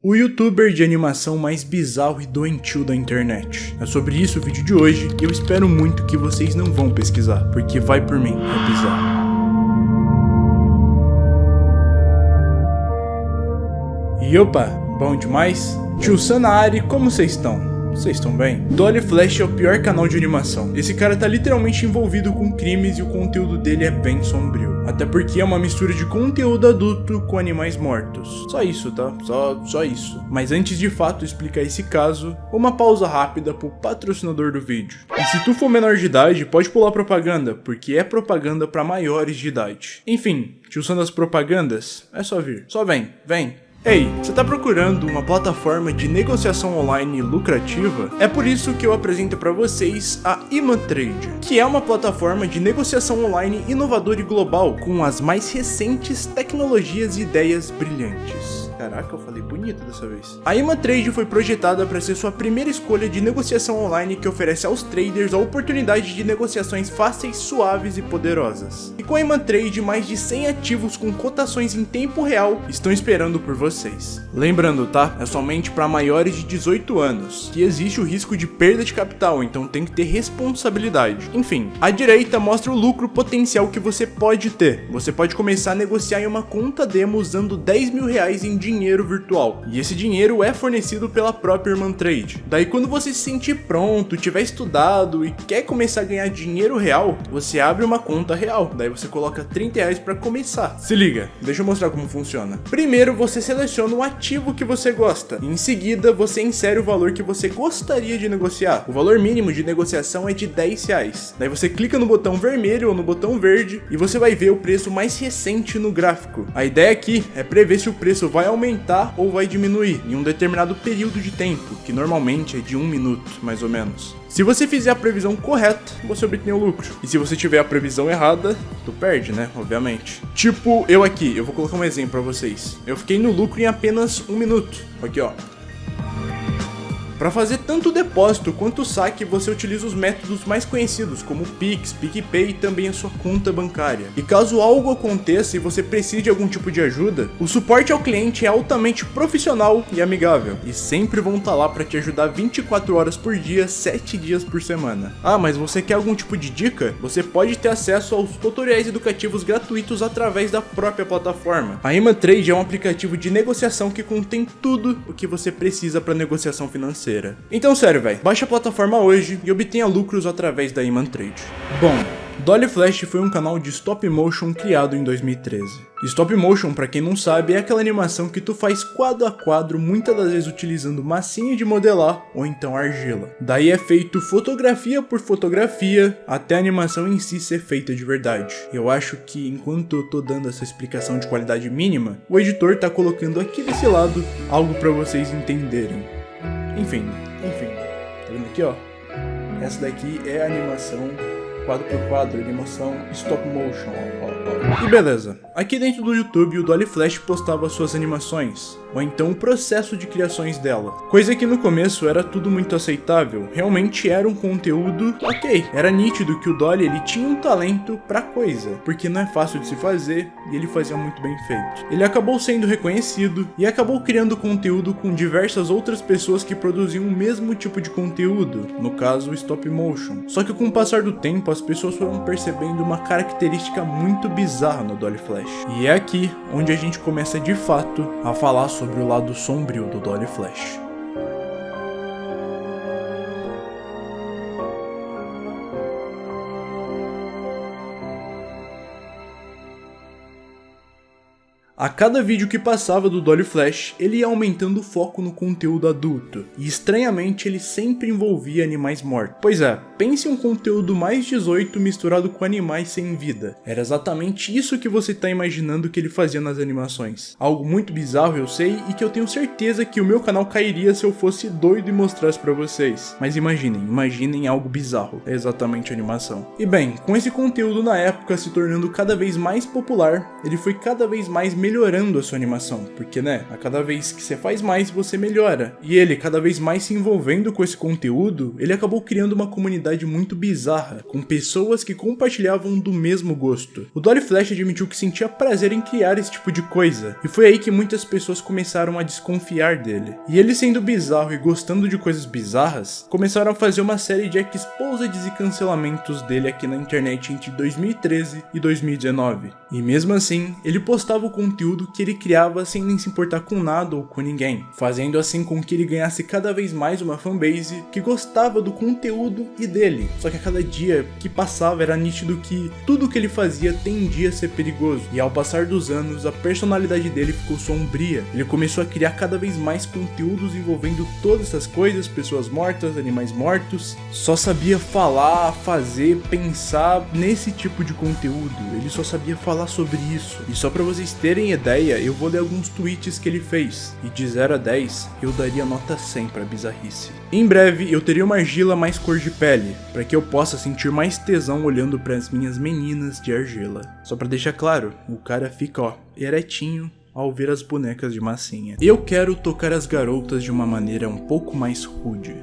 O youtuber de animação mais bizarro e doentio da internet. É sobre isso o vídeo de hoje e eu espero muito que vocês não vão pesquisar, porque vai por mim, é bizarro. E opa, bom demais? Tio Sanari, como vocês estão? Vocês estão bem? Dolly Flash é o pior canal de animação. Esse cara tá literalmente envolvido com crimes e o conteúdo dele é bem sombrio. Até porque é uma mistura de conteúdo adulto com animais mortos. Só isso, tá? Só, só isso. Mas antes de fato explicar esse caso, uma pausa rápida pro patrocinador do vídeo. E se tu for menor de idade, pode pular propaganda, porque é propaganda para maiores de idade. Enfim, tio das propagandas, é só vir. Só vem, vem. Ei, você está procurando uma plataforma de negociação online lucrativa? É por isso que eu apresento para vocês a ImaTrade, que é uma plataforma de negociação online inovadora e global com as mais recentes tecnologias e ideias brilhantes. Caraca, eu falei bonito dessa vez. A ImaTrade foi projetada para ser sua primeira escolha de negociação online que oferece aos traders a oportunidade de negociações fáceis, suaves e poderosas. E com a ImaTrade, mais de 100 ativos com cotações em tempo real estão esperando por vocês. Lembrando, tá? É somente para maiores de 18 anos, que existe o risco de perda de capital, então tem que ter responsabilidade. Enfim, a direita mostra o lucro potencial que você pode ter. Você pode começar a negociar em uma conta demo usando 10 mil reais em dinheiro virtual. E esse dinheiro é fornecido pela própria Irmã Trade. Daí quando você se sentir pronto, tiver estudado e quer começar a ganhar dinheiro real, você abre uma conta real. Daí você coloca 30 reais para começar. Se liga, deixa eu mostrar como funciona. Primeiro você seleciona o ativo que você gosta. Em seguida você insere o valor que você gostaria de negociar. O valor mínimo de negociação é de 10 reais. Daí você clica no botão vermelho ou no botão verde e você vai ver o preço mais recente no gráfico. A ideia aqui é prever se o preço vai aumentar aumentar ou vai diminuir em um determinado período de tempo, que normalmente é de um minuto, mais ou menos. Se você fizer a previsão correta, você obtém o lucro. E se você tiver a previsão errada, tu perde, né? Obviamente. Tipo, eu aqui, eu vou colocar um exemplo pra vocês. Eu fiquei no lucro em apenas um minuto. Aqui, ó. Para fazer tanto o depósito quanto o saque, você utiliza os métodos mais conhecidos, como Pix, PicPay e também a sua conta bancária. E caso algo aconteça e você precise de algum tipo de ajuda, o suporte ao cliente é altamente profissional e amigável, e sempre vão estar tá lá para te ajudar 24 horas por dia, 7 dias por semana. Ah, mas você quer algum tipo de dica? Você pode ter acesso aos tutoriais educativos gratuitos através da própria plataforma. A ImaTrade é um aplicativo de negociação que contém tudo o que você precisa para negociação financeira financeira. Então sério, velho, baixe a plataforma hoje e obtenha lucros através da Iman Trade. Bom, Dolly Flash foi um canal de stop motion criado em 2013. Stop motion, para quem não sabe, é aquela animação que tu faz quadro a quadro, muitas das vezes utilizando massinha de modelar ou então argila. Daí é feito fotografia por fotografia, até a animação em si ser feita de verdade. Eu acho que enquanto eu tô dando essa explicação de qualidade mínima, o editor tá colocando aqui desse lado algo para vocês entenderem. Enfim, enfim. Tá vendo aqui, ó? Essa daqui é a animação quadro por quadro, animação stop motion, ó, ó, ó. E beleza, aqui dentro do YouTube o Dolly Flash postava suas animações, ou então o processo de criações dela. Coisa que no começo era tudo muito aceitável, realmente era um conteúdo ok. Era nítido que o Dolly ele tinha um talento pra coisa, porque não é fácil de se fazer e ele fazia muito bem feito. Ele acabou sendo reconhecido e acabou criando conteúdo com diversas outras pessoas que produziam o mesmo tipo de conteúdo, no caso o stop motion. Só que com o passar do tempo as pessoas foram percebendo uma característica muito bizarra no Dolly Flash. E é aqui onde a gente começa de fato a falar sobre o lado sombrio do Dolly Flash. A cada vídeo que passava do Dolly Flash, ele ia aumentando o foco no conteúdo adulto, e estranhamente ele sempre envolvia animais mortos. Pois é, pense em um conteúdo mais 18 misturado com animais sem vida. Era exatamente isso que você está imaginando que ele fazia nas animações. Algo muito bizarro eu sei, e que eu tenho certeza que o meu canal cairia se eu fosse doido e mostrasse para vocês. Mas imaginem, imaginem algo bizarro, é exatamente animação. E bem, com esse conteúdo na época se tornando cada vez mais popular, ele foi cada vez mais melhorando a sua animação, porque né, a cada vez que você faz mais, você melhora. E ele, cada vez mais se envolvendo com esse conteúdo, ele acabou criando uma comunidade muito bizarra, com pessoas que compartilhavam do mesmo gosto. O Dolly Flash admitiu que sentia prazer em criar esse tipo de coisa, e foi aí que muitas pessoas começaram a desconfiar dele. E ele sendo bizarro e gostando de coisas bizarras, começaram a fazer uma série de exposeds e cancelamentos dele aqui na internet entre 2013 e 2019. E mesmo assim, ele postava o conteúdo que ele criava sem nem se importar com nada ou com ninguém, fazendo assim com que ele ganhasse cada vez mais uma fanbase que gostava do conteúdo e dele. Só que a cada dia que passava era nítido que tudo que ele fazia tendia a ser perigoso, e ao passar dos anos, a personalidade dele ficou sombria. Ele começou a criar cada vez mais conteúdos envolvendo todas essas coisas, pessoas mortas, animais mortos. Só sabia falar, fazer, pensar nesse tipo de conteúdo. Ele só sabia falar sobre isso. E só para vocês terem ideia, eu vou ler alguns tweets que ele fez. E de 0 a 10, eu daria nota 100 para bizarrice. Em breve, eu teria uma argila mais cor de pele, para que eu possa sentir mais tesão olhando para as minhas meninas de argila. Só para deixar claro, o cara fica ó, eretinho ao ver as bonecas de massinha. Eu quero tocar as garotas de uma maneira um pouco mais rude.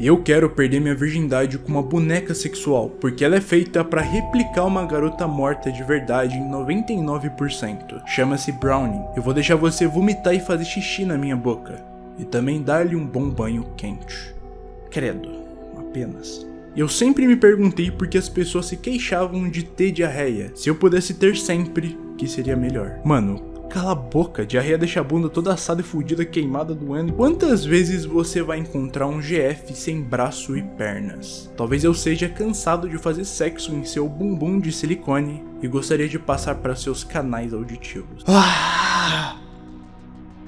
Eu quero perder minha virgindade com uma boneca sexual, porque ela é feita para replicar uma garota morta de verdade em 99%. Chama-se Browning. Eu vou deixar você vomitar e fazer xixi na minha boca. E também dar-lhe um bom banho quente. Credo, apenas. Eu sempre me perguntei por que as pessoas se queixavam de ter diarreia. Se eu pudesse ter sempre, que seria melhor. Mano, Cala a boca, diarreia deixa a bunda toda assada e fudida, queimada, doendo. Quantas vezes você vai encontrar um GF sem braço e pernas? Talvez eu seja cansado de fazer sexo em seu bumbum de silicone e gostaria de passar para seus canais auditivos. Ah!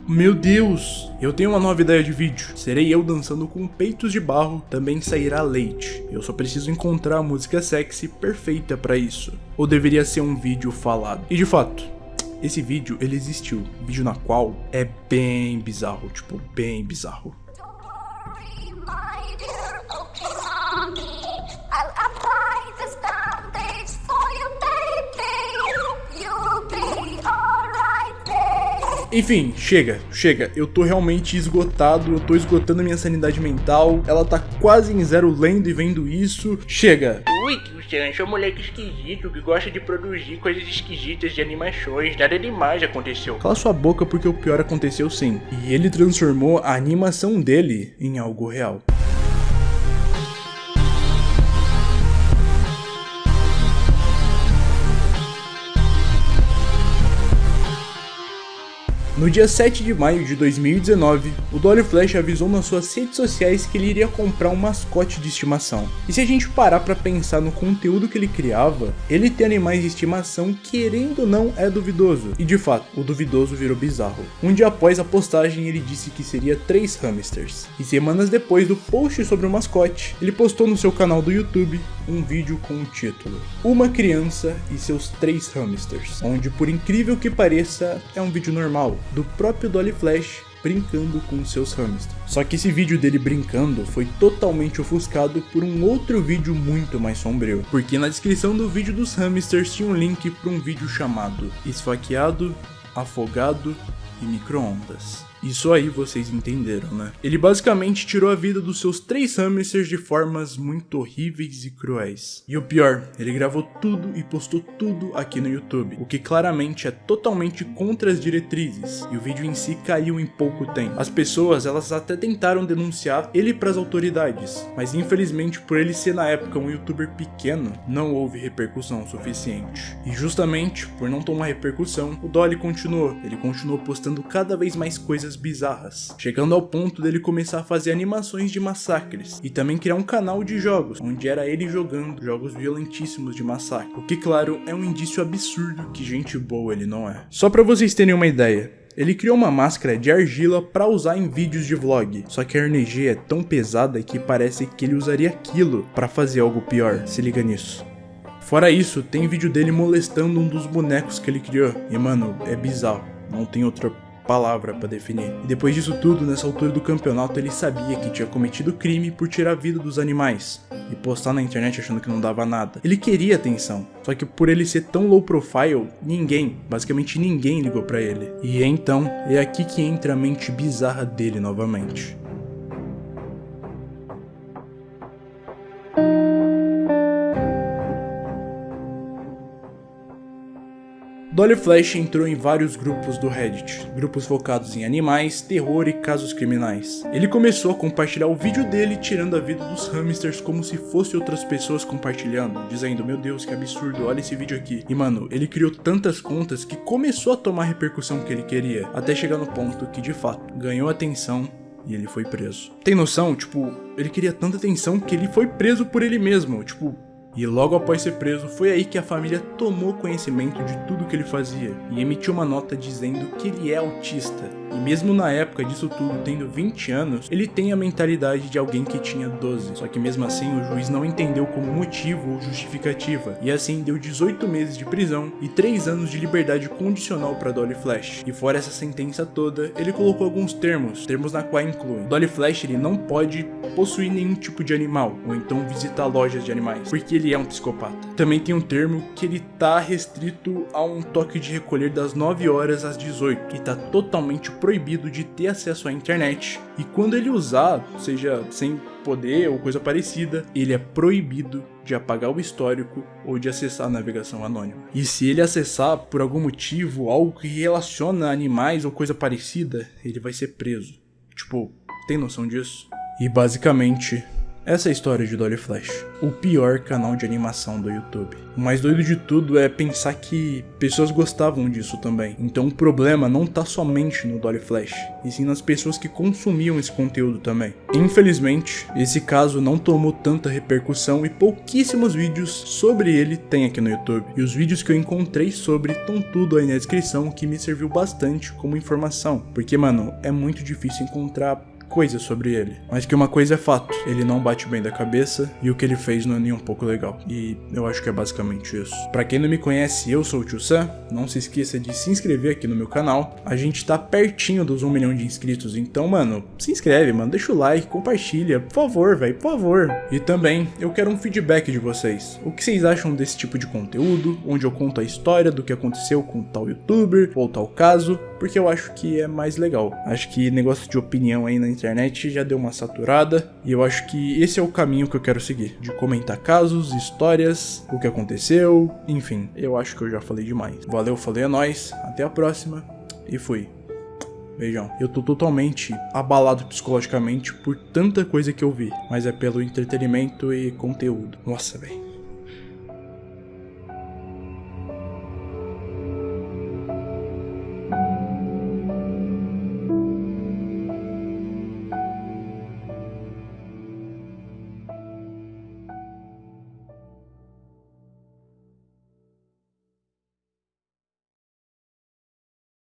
Meu Deus! Eu tenho uma nova ideia de vídeo. Serei eu dançando com peitos de barro, também sairá leite. Eu só preciso encontrar a música sexy perfeita para isso. Ou deveria ser um vídeo falado. E de fato, esse vídeo, ele existiu. Vídeo na qual é bem bizarro, tipo, bem bizarro. Enfim, chega, chega. Eu tô realmente esgotado, eu tô esgotando minha sanidade mental. Ela tá quase em zero lendo e vendo isso. Chega. Ui, Cristiano, sou um moleque esquisito que gosta de produzir coisas esquisitas de animações. Nada demais aconteceu. Cala sua boca porque o pior aconteceu sim. E ele transformou a animação dele em algo real. No dia 7 de maio de 2019, o Dolly Flash avisou nas suas redes sociais que ele iria comprar um mascote de estimação. E se a gente parar para pensar no conteúdo que ele criava, ele ter animais de estimação querendo ou não é duvidoso. E de fato, o duvidoso virou bizarro. Um dia após a postagem ele disse que seria três hamsters. E semanas depois do post sobre o mascote, ele postou no seu canal do YouTube um vídeo com o título Uma criança e seus três hamsters, onde por incrível que pareça é um vídeo normal, do próprio Dolly Flash brincando com seus hamsters. Só que esse vídeo dele brincando foi totalmente ofuscado por um outro vídeo muito mais sombrio, porque na descrição do vídeo dos hamsters tinha um link para um vídeo chamado Esfaqueado, Afogado e Microondas. Isso aí vocês entenderam, né? Ele basicamente tirou a vida dos seus três hamsters de formas muito horríveis e cruéis. E o pior, ele gravou tudo e postou tudo aqui no YouTube, o que claramente é totalmente contra as diretrizes, e o vídeo em si caiu em pouco tempo. As pessoas, elas até tentaram denunciar ele para as autoridades, mas infelizmente por ele ser na época um youtuber pequeno, não houve repercussão suficiente. E justamente por não tomar repercussão, o Dolly continuou, ele continuou postando cada vez mais coisas coisas bizarras, chegando ao ponto dele começar a fazer animações de massacres e também criar um canal de jogos, onde era ele jogando jogos violentíssimos de massacre, o que claro é um indício absurdo que gente boa ele não é. Só para vocês terem uma ideia, ele criou uma máscara de argila para usar em vídeos de vlog, só que a RNG é tão pesada que parece que ele usaria aquilo para fazer algo pior, se liga nisso. Fora isso, tem vídeo dele molestando um dos bonecos que ele criou, e mano, é bizarro, não tem outra palavra para definir. E depois disso tudo, nessa altura do campeonato, ele sabia que tinha cometido crime por tirar a vida dos animais e postar na internet achando que não dava nada. Ele queria atenção, só que por ele ser tão low profile, ninguém, basicamente ninguém ligou para ele. E então, é aqui que entra a mente bizarra dele novamente. Dolly Flash entrou em vários grupos do Reddit, grupos focados em animais, terror e casos criminais. Ele começou a compartilhar o vídeo dele tirando a vida dos hamsters como se fosse outras pessoas compartilhando, dizendo, meu Deus, que absurdo, olha esse vídeo aqui. E mano, ele criou tantas contas que começou a tomar a repercussão que ele queria, até chegar no ponto que de fato ganhou atenção e ele foi preso. Tem noção? Tipo, ele queria tanta atenção que ele foi preso por ele mesmo, tipo, e logo após ser preso, foi aí que a família tomou conhecimento de tudo que ele fazia e emitiu uma nota dizendo que ele é autista e mesmo na época disso tudo, tendo 20 anos, ele tem a mentalidade de alguém que tinha 12. Só que mesmo assim, o juiz não entendeu como motivo ou justificativa, e assim deu 18 meses de prisão e 3 anos de liberdade condicional para Dolly Flash. E fora essa sentença toda, ele colocou alguns termos, termos na qual incluem Dolly Flash ele não pode possuir nenhum tipo de animal, ou então visitar lojas de animais, porque ele é um psicopata. Também tem um termo que ele tá restrito a um toque de recolher das 9 horas às 18, que tá totalmente proibido de ter acesso à internet. E quando ele usar, seja sem poder ou coisa parecida, ele é proibido de apagar o histórico ou de acessar a navegação anônima. E se ele acessar por algum motivo algo que relaciona animais ou coisa parecida, ele vai ser preso. Tipo, tem noção disso? E basicamente, essa é a história de Dolly Flash, o pior canal de animação do YouTube. O mais doido de tudo é pensar que pessoas gostavam disso também. Então o problema não tá somente no Dolly Flash, e sim nas pessoas que consumiam esse conteúdo também. Infelizmente, esse caso não tomou tanta repercussão e pouquíssimos vídeos sobre ele tem aqui no YouTube. E os vídeos que eu encontrei sobre estão tudo aí na descrição, que me serviu bastante como informação. Porque, mano, é muito difícil encontrar coisas sobre ele. Mas que uma coisa é fato, ele não bate bem da cabeça e o que ele fez não é nem um pouco legal. E eu acho que é basicamente isso. Para quem não me conhece, eu sou o Tio Sam, não se esqueça de se inscrever aqui no meu canal. A gente tá pertinho dos 1 milhão de inscritos, então, mano, se inscreve, mano, deixa o like, compartilha, por favor, velho, por favor. E também, eu quero um feedback de vocês. O que vocês acham desse tipo de conteúdo, onde eu conto a história do que aconteceu com tal youtuber ou tal caso, porque eu acho que é mais legal. Acho que negócio de opinião aí na internet já deu uma saturada e eu acho que esse é o caminho que eu quero seguir, de comentar casos, histórias, o que aconteceu, enfim, eu acho que eu já falei demais. Valeu, falei a nós, até a próxima e fui. Beijão. Eu tô totalmente abalado psicologicamente por tanta coisa que eu vi, mas é pelo entretenimento e conteúdo. Nossa, velho.